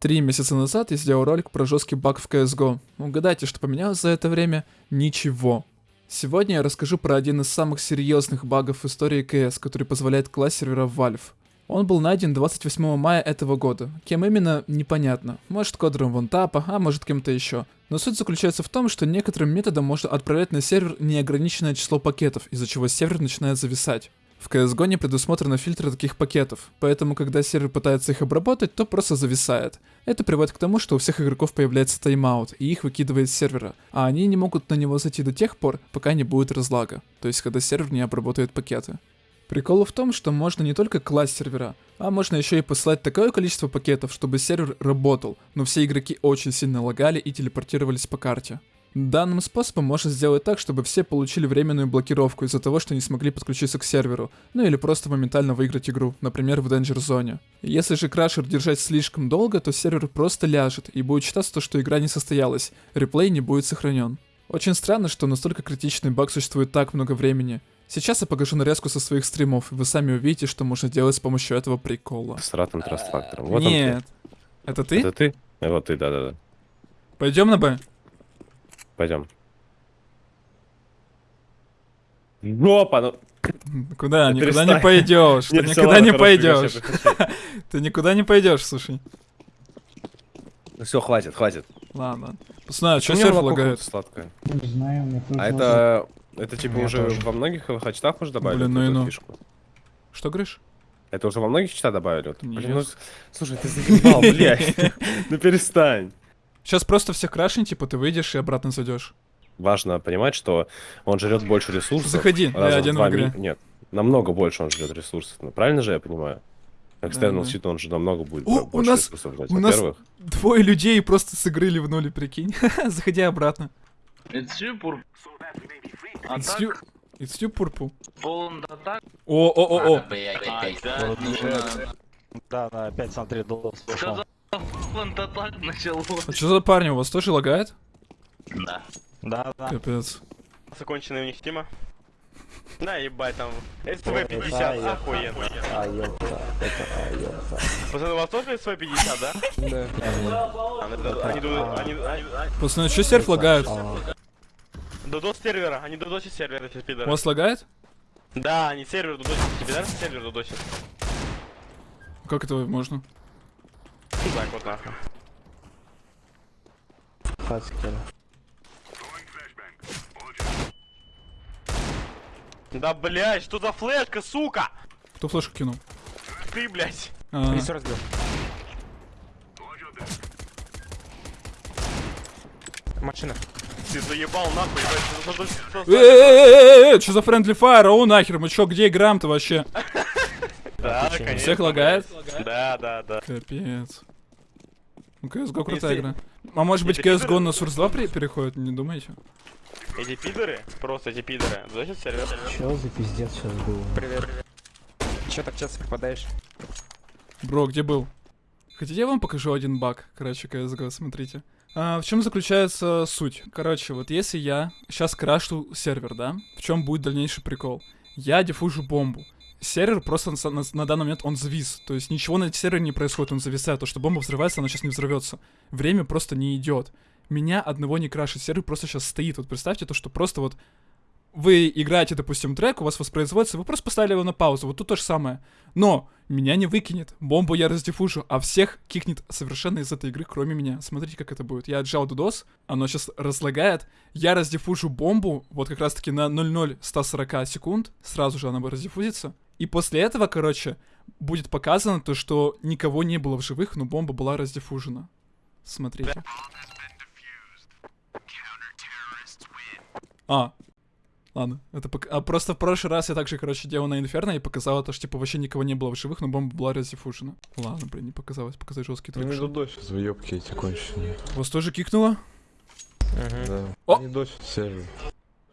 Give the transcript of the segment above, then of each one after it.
Три месяца назад я сделал ролик про жесткий баг в CSGO. Угадайте, что поменялось за это время? Ничего. Сегодня я расскажу про один из самых серьезных багов в истории CS, который позволяет класть сервера Valve. Он был найден 28 мая этого года. Кем именно, непонятно. Может кодером вантапа, а может кем-то еще. Но суть заключается в том, что некоторым методом можно отправлять на сервер неограниченное число пакетов, из-за чего сервер начинает зависать. В CSGO не предусмотрено фильтры таких пакетов, поэтому когда сервер пытается их обработать, то просто зависает. Это приводит к тому, что у всех игроков появляется тайм-аут, и их выкидывает с сервера, а они не могут на него зайти до тех пор, пока не будет разлага, то есть когда сервер не обработает пакеты. Прикол в том, что можно не только класть сервера, а можно еще и посылать такое количество пакетов, чтобы сервер работал, но все игроки очень сильно лагали и телепортировались по карте. Данным способом можно сделать так, чтобы все получили временную блокировку из-за того, что не смогли подключиться к серверу, ну или просто моментально выиграть игру, например в Danger Zone. Если же крашер держать слишком долго, то сервер просто ляжет и будет считаться то, что игра не состоялась, реплей не будет сохранен. Очень странно, что настолько критичный баг существует так много времени. Сейчас я покажу нарезку со своих стримов, и вы сами увидите, что можно делать с помощью этого прикола. С ратным трастфактором. Вот Нет. Это ты? Это ты? Вот ты, да-да-да. Пойдем на Б? Пойдем. Опа, ну... Куда? Да Никуда не пойдешь. Ты Нет, никуда ладно, не пойдешь. Ты никуда не пойдешь, слушай. Ну все, хватит, хватит. Лагно. Пацаны, а что У меня серф лагает? сладкое. Не знаю, мне тоже А это... Это типа Меня уже тоже. во многих хачтах уже добавили Блин, ну и ну. фишку? Что говоришь? Это уже во многих читах добавили? Вот, Нет. Блин, ну, слушай, ты заебал, блядь. Ну перестань. Сейчас просто всех крашень, типа ты выйдешь и обратно зайдешь. Важно понимать, что он жрет больше ресурсов. Заходи, я один в игре. ми- Нет, намного больше он жрет ресурсов. Ну, правильно же я понимаю? Экстернал щит, он же намного будет О, у нас- ресурсов жрать. у нас- Двое людей просто с игры ливнули, прикинь. Заходи обратно. It's you. А It's you, it's you, Purple. О, о, о, о. Да, да, опять смотри, доллар слышал. Да так началось? А что за парни, у вас тоже лагает? Да. Да, да. Капец. Законченная у них тема. На, ебать там. Да, СВ-50, я- охуенно. А, ёпта, это, а, ёпта. Пацаны, у вас тоже СВ-50, да? Да. А, да, Пацаны, что серф лагает? А, Додос сервера, они додосят сервер, эти У пидоры. вас лагает? Да, они сервер додосят, пидоры сервер додосят. Как это можно? Так вот нахуй. Хаскер. Да, блядь, что за флешка, сука? Кто флешку кинул? Ты, блядь. А, разбил. Машина. Ты заебал нахуй, блядь. что за- френдли фаер? О, нахер, мы чё, где играем-то вообще? Да, конечно. Всех лагает? Да, да, да. Капец. Ну, CSGO крутая Если- игра. А может быть Если CSGO на Source 2 при- переходит, не думаете? Эти пидоры, просто эти пидоры, додосят сервер. Чё за пиздец сейчас было? Привет. Чё так часто попадаешь? Бро, где был? Хотите, я вам покажу один баг, короче, CSGO, смотрите. А, в чем заключается суть? Короче, вот если я сейчас крашу сервер, да? В чем будет дальнейший прикол? Я диффужу бомбу. Сервер просто на, на- на данный момент он завис. То есть ничего на сервере не происходит, он зависает. То, что бомба взрывается, она сейчас не взорвется. Время просто не идет. Меня одного не крашит, сервер просто сейчас стоит. Вот представьте то, что просто вот вы играете, допустим, трек, у вас воспроизводится, вы просто поставили его на паузу, вот тут то же самое. Но меня не выкинет, бомбу я раздиффужу, а всех кикнет совершенно из этой игры, кроме меня. Смотрите, как это будет. Я отжал дудос, оно сейчас разлагает, я раздиффужу бомбу, вот как раз-таки на 0,0140 секунд, сразу же она раздиффузится. И после этого, короче, будет показано то, что никого не было в живых, но бомба была раздиффужена. Смотрите. А, Ладно, это пок- а просто в прошлый раз я также, короче, делал на Инферно и показала то, что, типа, вообще никого не было в живых, но бомба была раздиффужена. Ладно, блин, не показалось, показать жесткий Ну трек. не додосят заебки эти конченые. Вас тоже кикнуло? Да. О! Они сервер.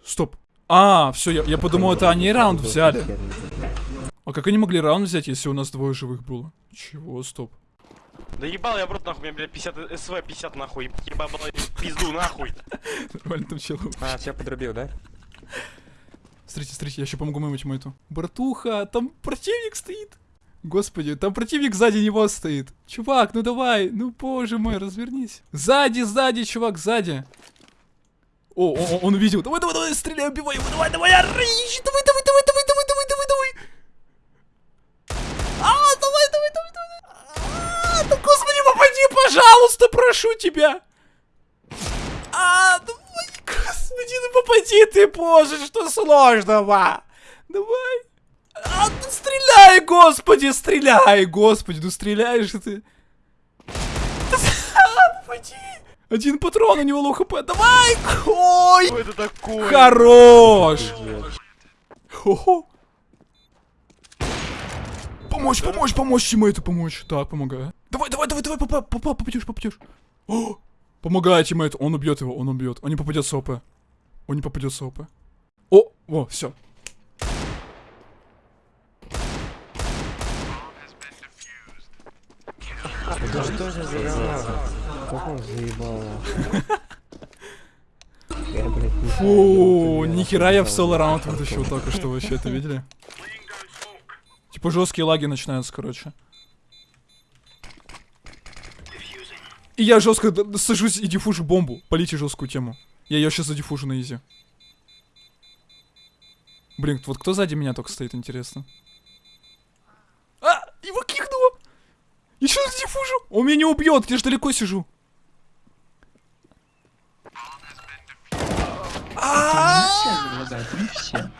Стоп. А, все, я, я подумал, это они раунд взяли. А как они могли раунд взять, если у нас двое живых было? Чего, стоп. Да ебал я в рот нахуй, мне, блядь, 50, СВ 50 нахуй, ебал, пизду нахуй. Нормально там чел. А, тебя подрубил, да? Смотрите, смотрите, я еще помогу моему тиммейту. Братуха, там противник стоит. Господи, там противник сзади него стоит. Чувак, ну давай, ну боже мой, развернись. Сзади, сзади, чувак, сзади. О, о, о, он увидел. Давай, давай, давай, стреляй, убивай его, давай, давай, давай, давай, давай, пожалуйста, прошу тебя. А, давай, господи, ну попади ты, боже, что сложного. Давай. А, ну стреляй, господи, стреляй, господи, ну стреляешь ты. А, попади. Один патрон, у него low HP. Давай! Ой! Что это такое? Хорош! Хо-хо. Помочь, помочь, помочь ему это помочь. Так, помогаю. Давай, давай, давай, давай, попа, попа, попадешь, попадешь. О! Помогай teammate у, он убьет его, он убьет. Он не попадет с ОП. Он не попадет с ОП. О, о, все. Да что же за? Как он заебал. Фу, нихера я в соло раунд вытащил только что вообще, это видели? Типа жесткие лаги начинаются, короче. И я жестко сажусь и диффужу бомбу. Полите жесткую тему. Я ее сейчас задиффужу на изи. Блин, вот кто сзади меня только стоит, интересно. А! Его кикнуло! Еще раз диффужу! Он меня не убьет, я же далеко сижу. Не все.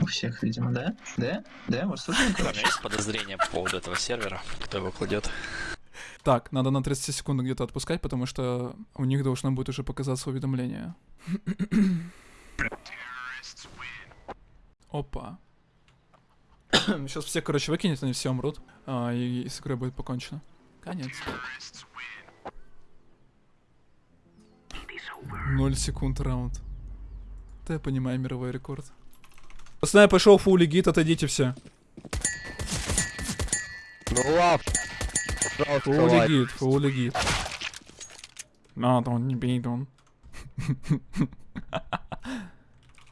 У всех, видимо, да? Да? Да? У вас тоже У меня есть подозрение по поводу этого сервера, кто его кладет. Так, надо на 30 секунд где-то отпускать, потому что у них должно будет уже показаться уведомление. Опа. Сейчас все, короче, выкинет, они все умрут. А, и, и с игрой будет покончено. Конец. Ноль секунд раунд. Да я понимаю мировой рекорд. Пацаны, пошел фул гид, отойдите все. Ну лав. Фул гид, фул гид. No, don't be done.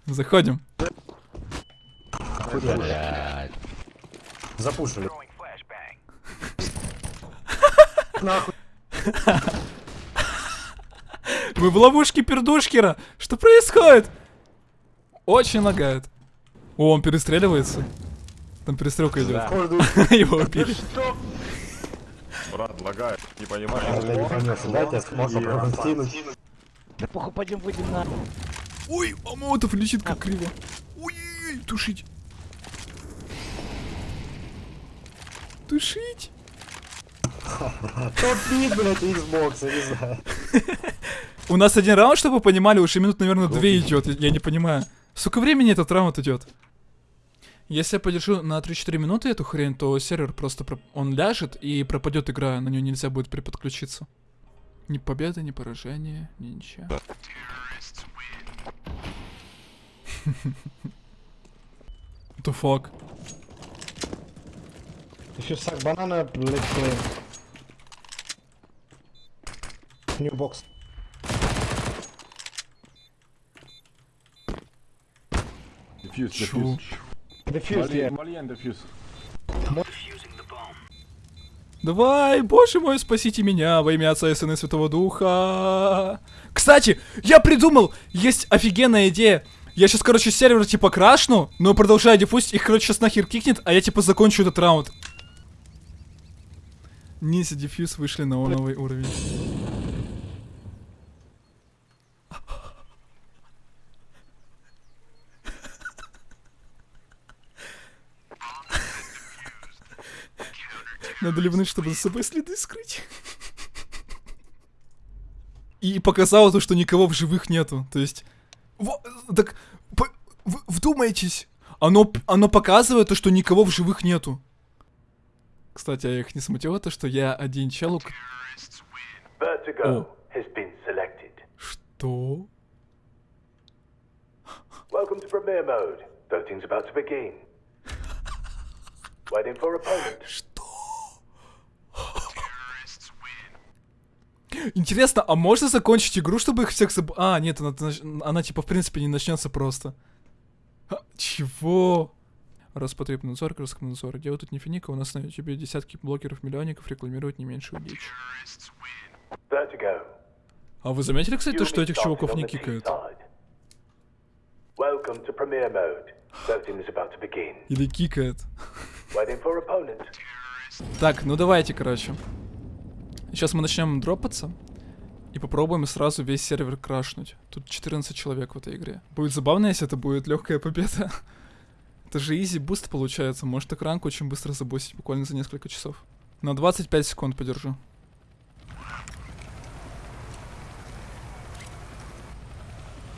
Заходим. Запушили. Мы в ловушке пердушкера. Что происходит? Очень лагает. О, он перестреливается. Там перестрелка идет. Его убили. Брат, лагает, не понимаю. Да похуй, пойдем выйдем на... Ой, а Молотов летит как криво. Ой, тушить. Тушить. Топ-бит, блядь, Xbox, я не знаю. У нас один раунд, чтобы вы понимали, уже минут, наверное, две идет. Я не понимаю. Сколько времени этот раунд идет? Если я подержу на 3-4 минуты эту хрень, то сервер просто проп- он ляжет и пропадет игра, на нее нельзя будет переподключиться. Ни победы, ни поражения, ни ничего. The fuck? Еще сак банана, блядь, блин. New box. Дефьюз, Чу. Дефьюз, я. Мальен дефьюз. Давай, боже мой, спасите меня во имя Отца и Сына и Святого Духа. Кстати, я придумал, есть офигенная идея. Я сейчас, короче, сервер типа крашну, но продолжаю диффузить, их, короче, сейчас нахер кикнет, а я типа закончу этот раунд. Ниндзя дефьюз вышли на новый уровень. Надо ливнуть, чтобы за собой следы скрыть. И показало то, что никого в живых нету. То есть... во- так... по- в- вдумайтесь. Оно, оно показывает то, что никого в живых нету. Кстати, а их не смутило то, что я один чел, у к- Vertigo has been selected. Что? Welcome to Premiere Mode. Voting's about to begin. Waiting for opponent. Интересно, а можно закончить игру, чтобы их всех заб... А, нет, она, она типа в принципе не начнется просто. А, чего? Роспотребнадзор, Роскомнадзор. Дело тут не финика, у нас на ютубе десятки блогеров-миллионников рекламируют не меньшую дичь. А вы заметили, кстати, то, что этих чуваков не кикают? Или кикает? Так, ну давайте, короче. Сейчас мы начнем дропаться. И попробуем сразу весь сервер крашнуть. Тут 14 человек в этой игре. Будет забавно, если это будет легкая победа. Это же easy boost получается. Может ранг очень быстро забустить, буквально за несколько часов. На 25 секунд подержу.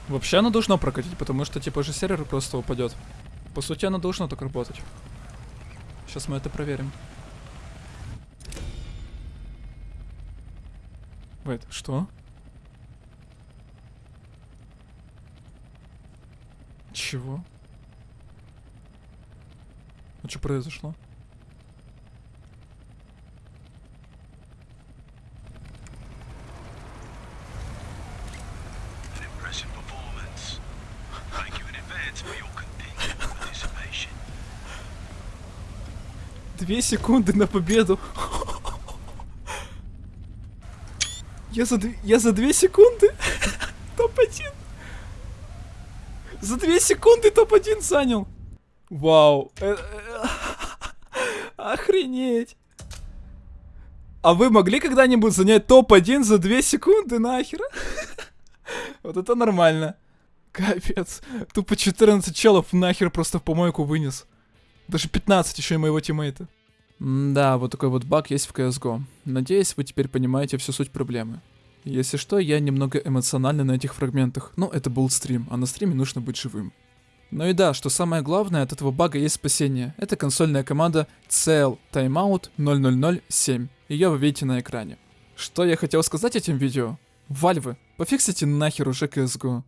Вообще оно должно прокатить, потому что типа же сервер просто упадет. По сути оно должно так работать. Сейчас мы это проверим. Вейт, что? Чего? А что произошло? Две секунды на победу. Я за, я за две секунды топ-1. За две секунды топ-1 занял. Вау. Э, э, Охренеть. А вы могли когда-нибудь занять топ-1 за две секунды нахер? Вот это нормально. Капец. Тупо 14 челов нахер просто в помойку вынес. Даже 15 еще и моего тиммейта. Да, вот такой вот баг есть в CSGO. Надеюсь, вы теперь понимаете всю суть проблемы. Если что, я немного эмоциональный на этих фрагментах, но это был стрим, а на стриме нужно быть живым. Ну и да, что самое главное, от этого бага есть спасение. Это консольная команда CL Timeout 0007. Ее вы видите на экране. Что я хотел сказать этим видео? Вальвы, пофиксите нахер уже CSGO.